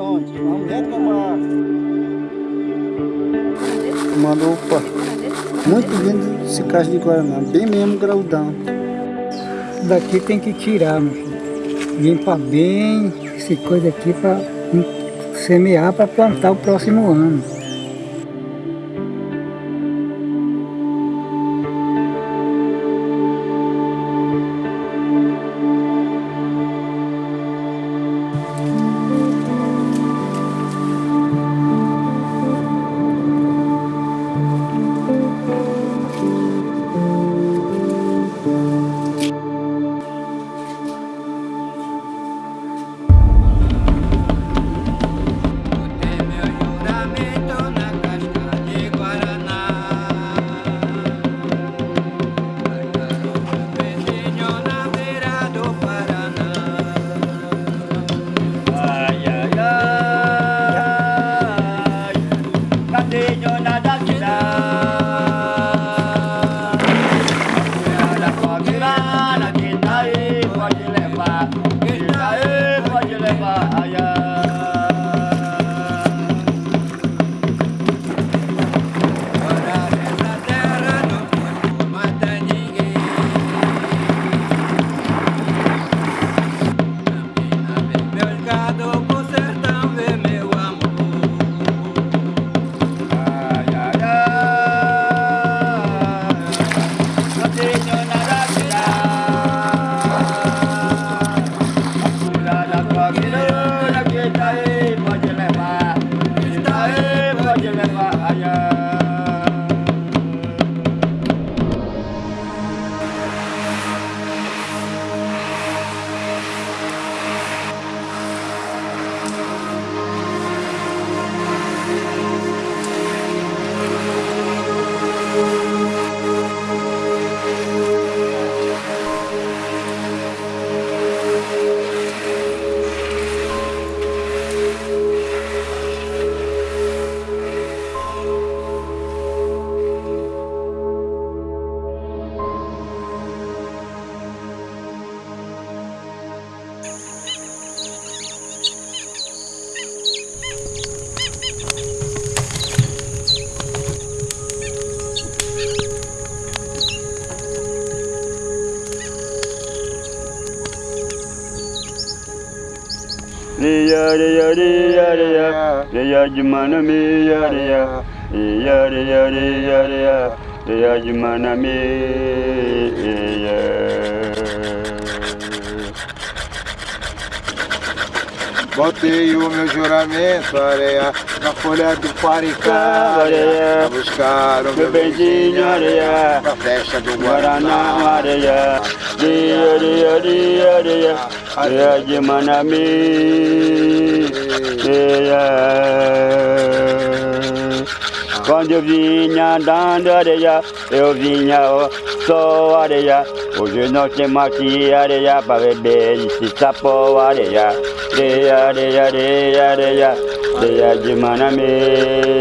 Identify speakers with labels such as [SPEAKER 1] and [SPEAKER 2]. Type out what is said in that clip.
[SPEAKER 1] onde? Uma mulher de uma... Uma roupa muito linda esse caixa de Guaraná, bem mesmo graudão. Daqui tem que tirar, meu filho. Limpar bem esse coisa aqui para semear para plantar o próximo ano.
[SPEAKER 2] Riya riya riya riya riya jumana mi ya riya riya riya riya riya riya jumana mi
[SPEAKER 3] Botei o meu juramento, areia, na folha do Paricá, areia, a buscar o meu bendinho, areia, na festa do Guaraná,
[SPEAKER 2] areia, riya riya riya riya riya jumana mi ya Quando eu vinha andando areia, eu vinha ó, só areia. Hoje não tem mais que areia para beber e se sapou areia. Areia, areia, areia, areia, areia de manamê.